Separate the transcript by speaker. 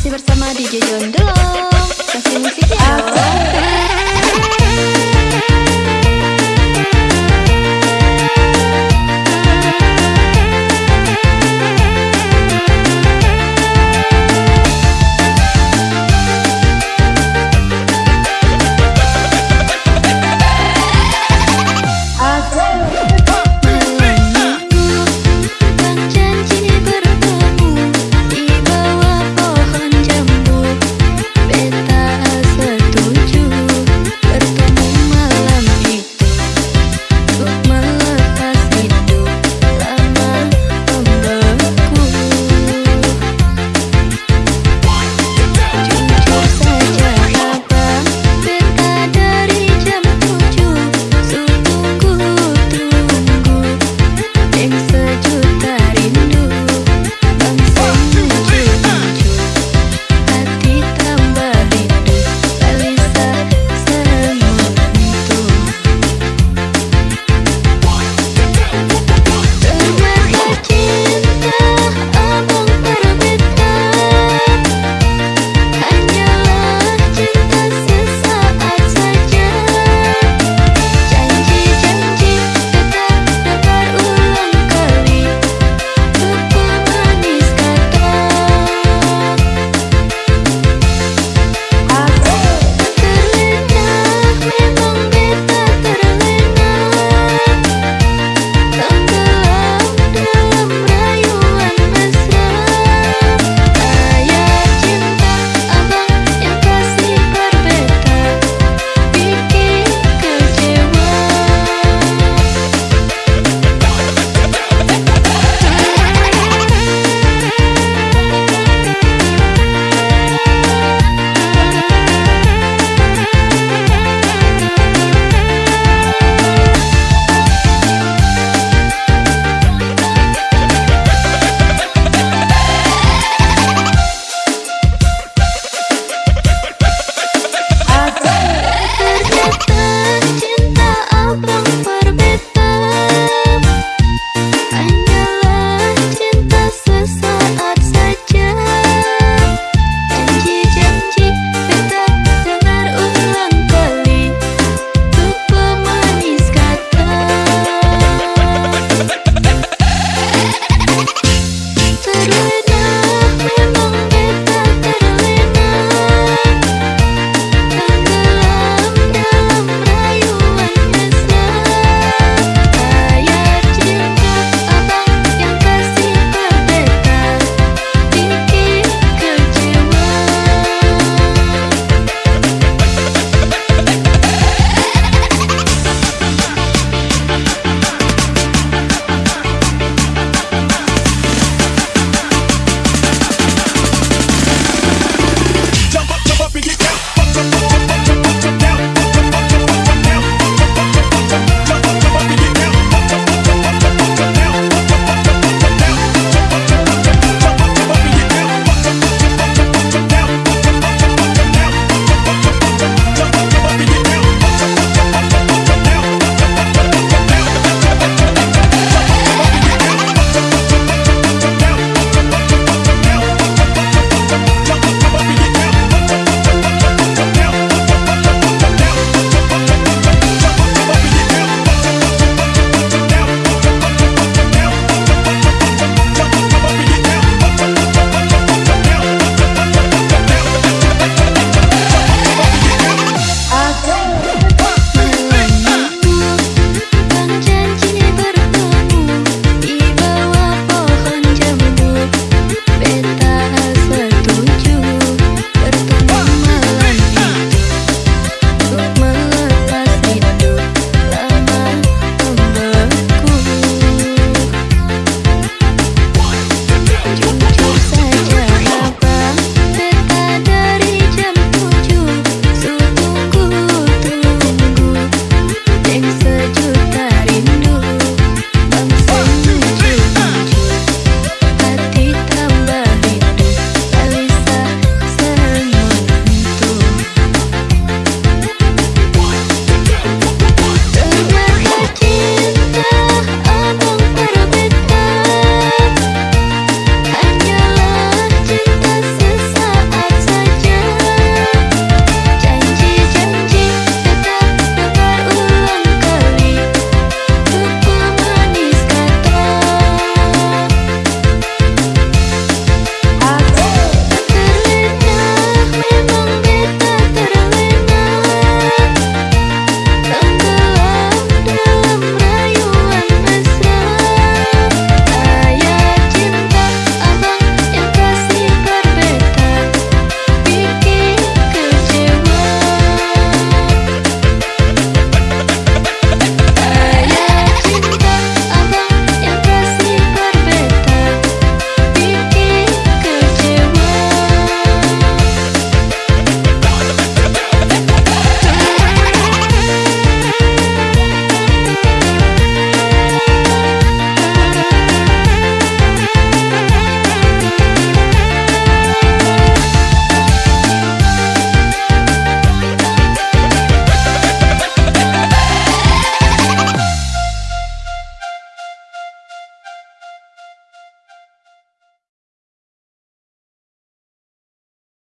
Speaker 1: Masih bersama DJ John Delong Kasih musiknya dong